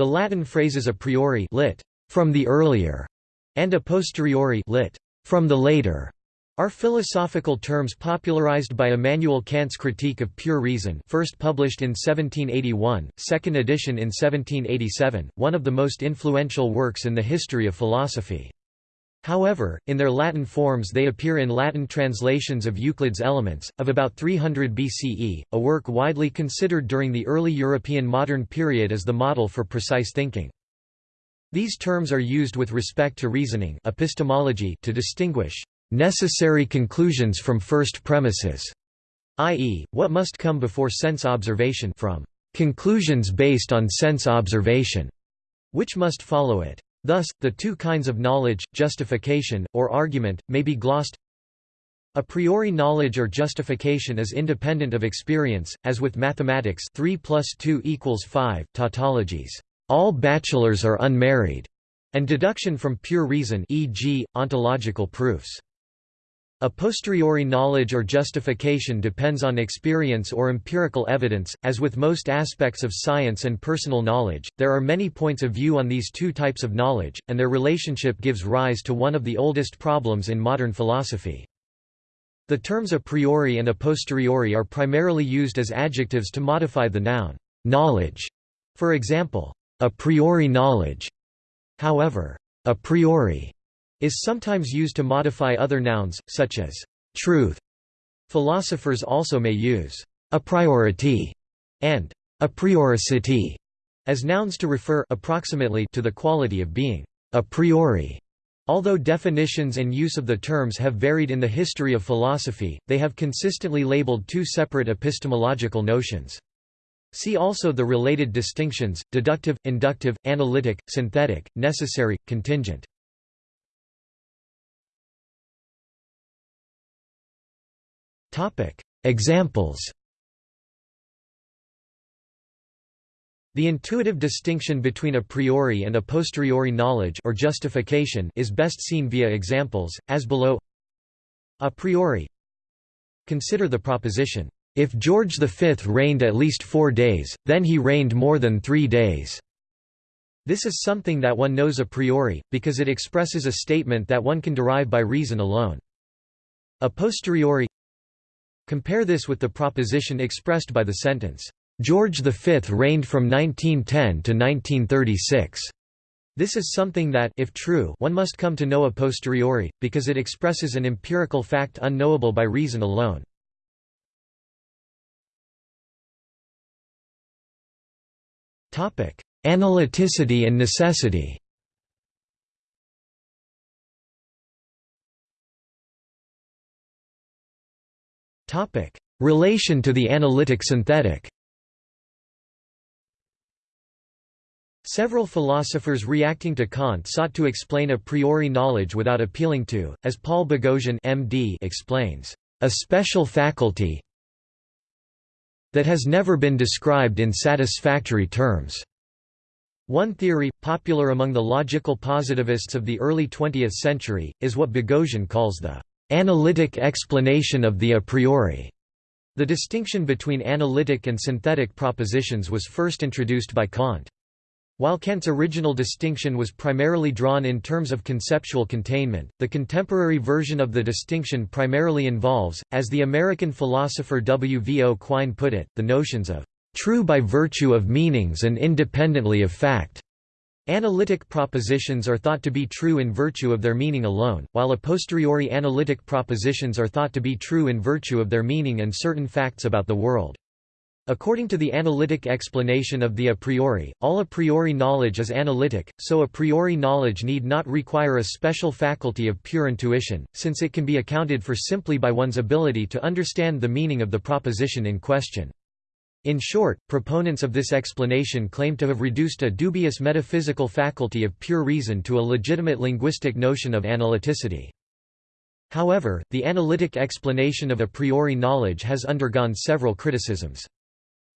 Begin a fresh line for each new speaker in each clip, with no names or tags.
The Latin phrases a priori lit, from the earlier, and a posteriori lit, from the later, are philosophical terms popularized by Immanuel Kant's Critique of Pure Reason first published in 1781, second edition in 1787, one of the most influential works in the history of philosophy. However, in their Latin forms they appear in Latin translations of Euclid's Elements, of about 300 BCE, a work widely considered during the early European modern period as the model for precise thinking. These terms are used with respect to reasoning epistemology to distinguish necessary conclusions from first premises, i.e., what must come before sense observation from conclusions based on sense observation, which must follow it. Thus, the two kinds of knowledge, justification, or argument, may be glossed a priori knowledge or justification is independent of experience, as with mathematics 3 plus 2 equals 5 tautologies, all bachelors are unmarried, and deduction from pure reason e.g., ontological proofs. A posteriori knowledge or justification depends on experience or empirical evidence. As with most aspects of science and personal knowledge, there are many points of view on these two types of knowledge, and their relationship gives rise to one of the oldest problems in modern philosophy. The terms a priori and a posteriori are primarily used as adjectives to modify the noun knowledge. For example, a priori knowledge. However, a priori is sometimes used to modify other nouns, such as truth. Philosophers also may use a priority and a prioricity as nouns to refer approximately to the quality of being a priori. Although definitions and use of the terms have varied in the history of philosophy, they have consistently labeled two separate epistemological notions. See also the related distinctions, deductive, inductive, analytic, synthetic, necessary, contingent. Examples. The intuitive distinction between a priori and a posteriori knowledge or justification is best seen via examples, as below. A priori. Consider the proposition, "...if George V reigned at least four days, then he reigned more than three days." This is something that one knows a priori, because it expresses a statement that one can derive by reason alone. A posteriori Compare this with the proposition expressed by the sentence, "'George V reigned from 1910 to 1936'". This is something that if true, one must come to know a posteriori, because it expresses an empirical fact unknowable by reason alone. Analyticity and necessity Relation to the analytic synthetic Several philosophers reacting to Kant sought to explain a priori knowledge without appealing to, as Paul Boghossian MD explains, a special faculty that has never been described in satisfactory terms. One theory, popular among the logical positivists of the early 20th century, is what Boghossian calls the Analytic explanation of the a priori. The distinction between analytic and synthetic propositions was first introduced by Kant. While Kant's original distinction was primarily drawn in terms of conceptual containment, the contemporary version of the distinction primarily involves, as the American philosopher W. V. O. Quine put it, the notions of true by virtue of meanings and independently of fact. Analytic propositions are thought to be true in virtue of their meaning alone, while a posteriori analytic propositions are thought to be true in virtue of their meaning and certain facts about the world. According to the analytic explanation of the a priori, all a priori knowledge is analytic, so a priori knowledge need not require a special faculty of pure intuition, since it can be accounted for simply by one's ability to understand the meaning of the proposition in question. In short, proponents of this explanation claim to have reduced a dubious metaphysical faculty of pure reason to a legitimate linguistic notion of analyticity. However, the analytic explanation of a priori knowledge has undergone several criticisms.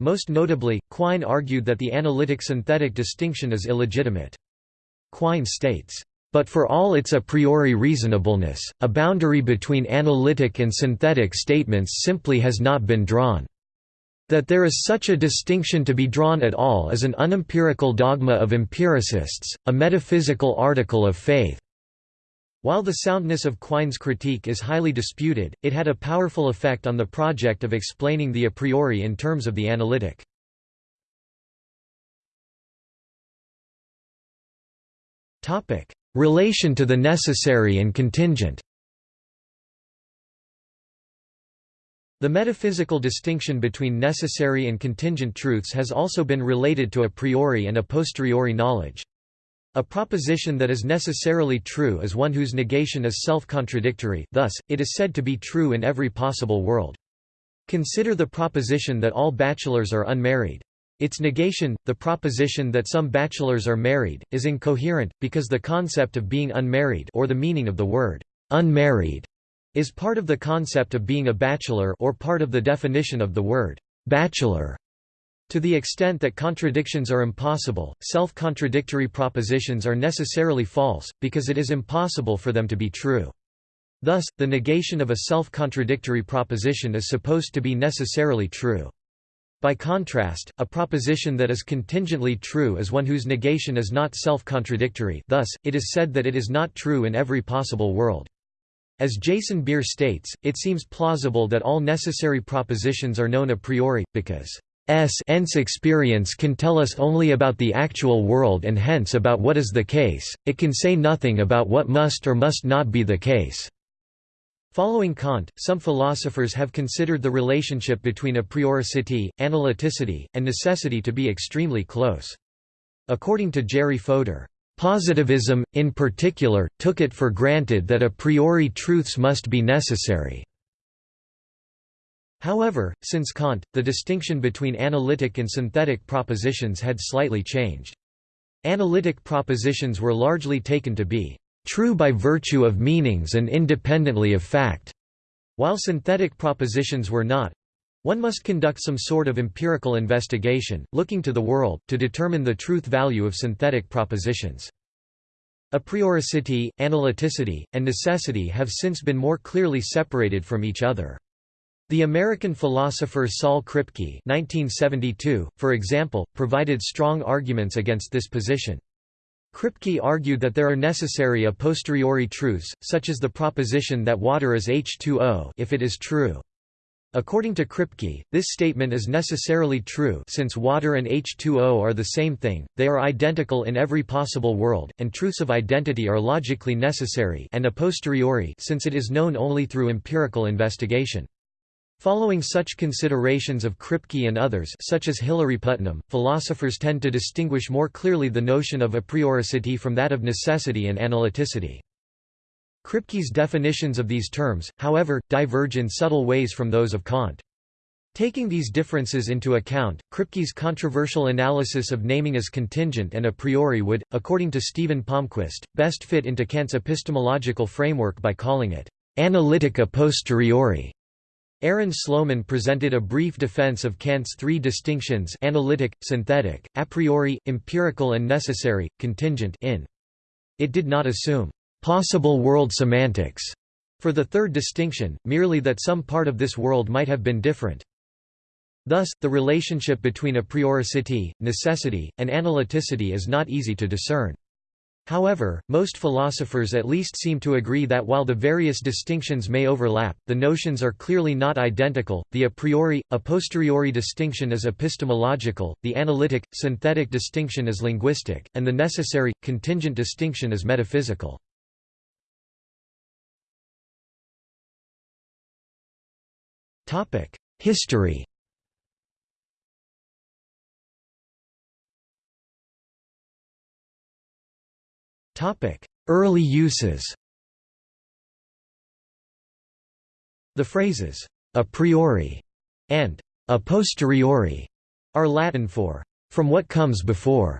Most notably, Quine argued that the analytic-synthetic distinction is illegitimate. Quine states, "...but for all its a priori reasonableness, a boundary between analytic and synthetic statements simply has not been drawn." That there is such a distinction to be drawn at all is an unempirical dogma of empiricists, a metaphysical article of faith. While the soundness of Quine's critique is highly disputed, it had a powerful effect on the project of explaining the a priori in terms of the analytic. Relation to the necessary and contingent The metaphysical distinction between necessary and contingent truths has also been related to a priori and a posteriori knowledge. A proposition that is necessarily true is one whose negation is self-contradictory, thus, it is said to be true in every possible world. Consider the proposition that all bachelors are unmarried. Its negation, the proposition that some bachelors are married, is incoherent, because the concept of being unmarried or the meaning of the word unmarried is part of the concept of being a bachelor or part of the definition of the word bachelor. To the extent that contradictions are impossible, self-contradictory propositions are necessarily false, because it is impossible for them to be true. Thus, the negation of a self-contradictory proposition is supposed to be necessarily true. By contrast, a proposition that is contingently true is one whose negation is not self-contradictory thus, it is said that it is not true in every possible world. As Jason Baehr states, it seems plausible that all necessary propositions are known a priori, because S experience can tell us only about the actual world and hence about what is the case, it can say nothing about what must or must not be the case. Following Kant, some philosophers have considered the relationship between a prioricity, analyticity, and necessity to be extremely close. According to Jerry Fodor, Positivism, in particular, took it for granted that a priori truths must be necessary. However, since Kant, the distinction between analytic and synthetic propositions had slightly changed. Analytic propositions were largely taken to be true by virtue of meanings and independently of fact, while synthetic propositions were not. One must conduct some sort of empirical investigation, looking to the world, to determine the truth value of synthetic propositions. A prioricity, analyticity, and necessity have since been more clearly separated from each other. The American philosopher Saul Kripke 1972, for example, provided strong arguments against this position. Kripke argued that there are necessary a posteriori truths, such as the proposition that water is H2O if it is true. According to Kripke, this statement is necessarily true since water and H2O are the same thing, they are identical in every possible world, and truths of identity are logically necessary and a posteriori since it is known only through empirical investigation. Following such considerations of Kripke and others such as Hilary Putnam, philosophers tend to distinguish more clearly the notion of a prioricity from that of necessity and analyticity. Kripke's definitions of these terms, however, diverge in subtle ways from those of Kant. Taking these differences into account, Kripke's controversial analysis of naming as contingent and a priori would, according to Stephen Palmquist, best fit into Kant's epistemological framework by calling it analytic a posteriori. Aaron Sloman presented a brief defense of Kant's three distinctions analytic, synthetic, a priori, empirical and necessary, contingent in. It did not assume possible world semantics for the third distinction, merely that some part of this world might have been different. Thus, the relationship between a prioricity, necessity, and analyticity is not easy to discern. However, most philosophers at least seem to agree that while the various distinctions may overlap, the notions are clearly not identical. The a priori, a posteriori distinction is epistemological, the analytic, synthetic distinction is linguistic, and the necessary, contingent distinction is metaphysical. History. Early uses. The phrases a priori and a posteriori are Latin for from what comes before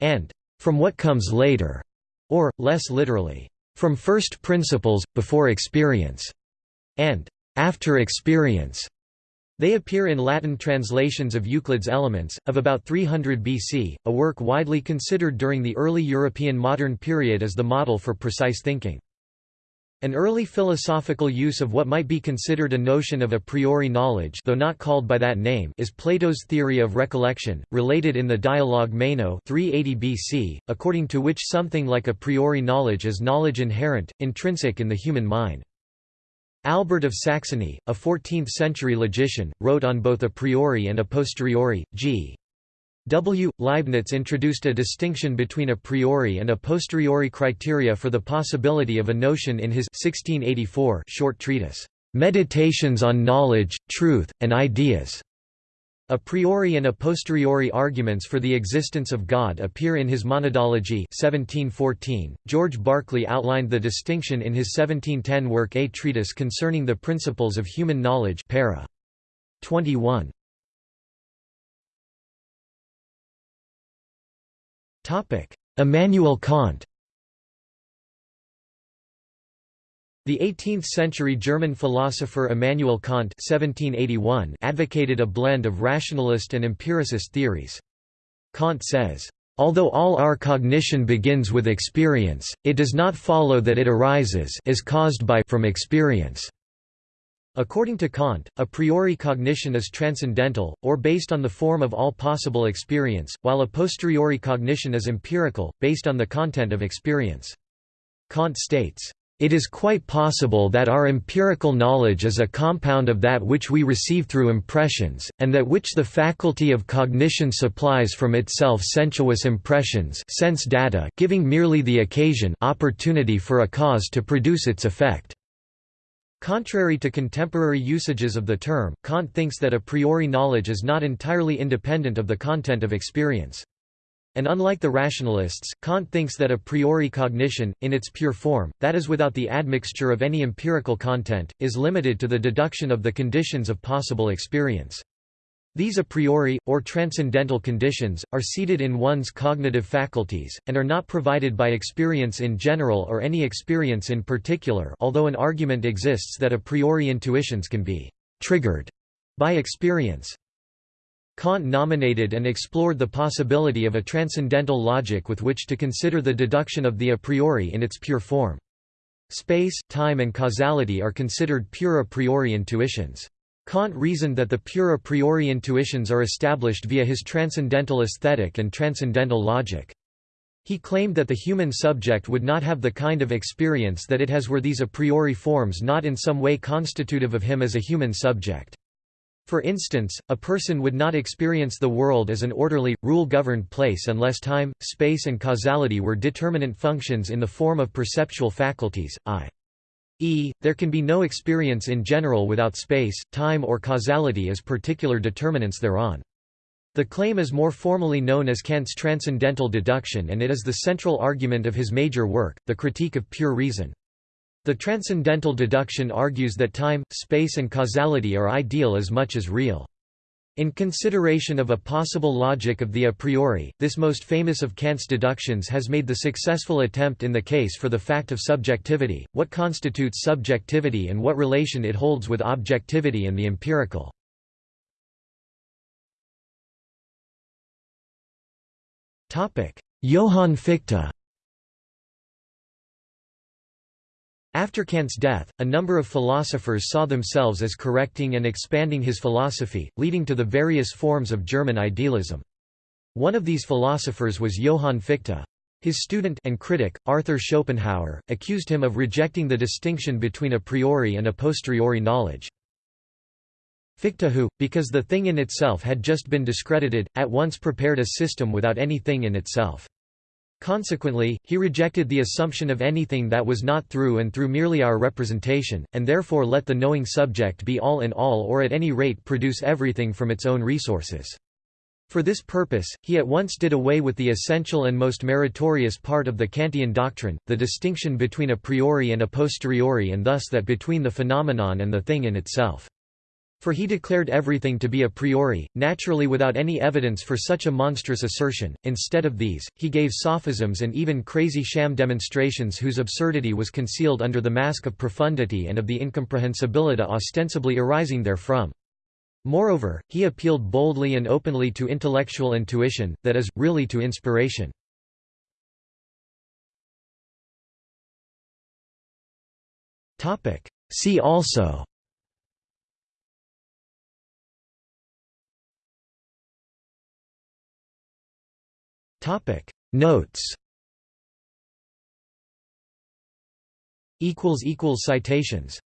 and from what comes later, or, less literally, from first principles, before experience, and after experience. They appear in Latin translations of Euclid's Elements, of about 300 BC, a work widely considered during the early European modern period as the model for precise thinking. An early philosophical use of what might be considered a notion of a priori knowledge though not called by that name is Plato's theory of recollection, related in the dialogue Meno 380 BC, according to which something like a priori knowledge is knowledge inherent, intrinsic in the human mind. Albert of Saxony, a 14th-century logician, wrote on both a priori and a posteriori, g. W. Leibniz introduced a distinction between a priori and a posteriori criteria for the possibility of a notion in his 1684 short treatise, Meditations on Knowledge, Truth, and Ideas. A priori and a posteriori arguments for the existence of God appear in his Monadology 1714. George Berkeley outlined the distinction in his 1710 work A Treatise Concerning the Principles of Human Knowledge para. 21. Immanuel Kant The 18th-century German philosopher Immanuel Kant (1781) advocated a blend of rationalist and empiricist theories. Kant says, Although all our cognition begins with experience, it does not follow that it arises is caused by from experience. According to Kant, a priori cognition is transcendental, or based on the form of all possible experience, while a posteriori cognition is empirical, based on the content of experience. Kant states, "...it is quite possible that our empirical knowledge is a compound of that which we receive through impressions, and that which the faculty of cognition supplies from itself sensuous impressions sense data giving merely the occasion opportunity for a cause to produce its effect." Contrary to contemporary usages of the term, Kant thinks that a priori knowledge is not entirely independent of the content of experience. And unlike the rationalists, Kant thinks that a priori cognition, in its pure form, that is without the admixture of any empirical content, is limited to the deduction of the conditions of possible experience. These a priori, or transcendental conditions, are seated in one's cognitive faculties, and are not provided by experience in general or any experience in particular although an argument exists that a priori intuitions can be «triggered» by experience. Kant nominated and explored the possibility of a transcendental logic with which to consider the deduction of the a priori in its pure form. Space, time and causality are considered pure a priori intuitions. Kant reasoned that the pure a priori intuitions are established via his transcendental aesthetic and transcendental logic. He claimed that the human subject would not have the kind of experience that it has were these a priori forms not in some way constitutive of him as a human subject. For instance, a person would not experience the world as an orderly, rule-governed place unless time, space and causality were determinant functions in the form of perceptual faculties, i. E. There can be no experience in general without space, time or causality as particular determinants thereon. The claim is more formally known as Kant's transcendental deduction and it is the central argument of his major work, The Critique of Pure Reason. The transcendental deduction argues that time, space and causality are ideal as much as real. In consideration of a possible logic of the a priori, this most famous of Kant's deductions has made the successful attempt in the case for the fact of subjectivity, what constitutes subjectivity and what relation it holds with objectivity and the empirical. Johann Fichte After Kant's death, a number of philosophers saw themselves as correcting and expanding his philosophy, leading to the various forms of German idealism. One of these philosophers was Johann Fichte. His student and critic, Arthur Schopenhauer, accused him of rejecting the distinction between a priori and a posteriori knowledge. Fichte who, because the thing in itself had just been discredited, at once prepared a system without any thing in itself. Consequently, he rejected the assumption of anything that was not through and through merely our representation, and therefore let the knowing subject be all in all or at any rate produce everything from its own resources. For this purpose, he at once did away with the essential and most meritorious part of the Kantian doctrine, the distinction between a priori and a posteriori and thus that between the phenomenon and the thing in itself. For he declared everything to be a priori, naturally without any evidence for such a monstrous assertion. Instead of these, he gave sophisms and even crazy sham demonstrations whose absurdity was concealed under the mask of profundity and of the incomprehensibility ostensibly arising therefrom. Moreover, he appealed boldly and openly to intellectual intuition, that is, really to inspiration. See also Notes. Equals equals Citations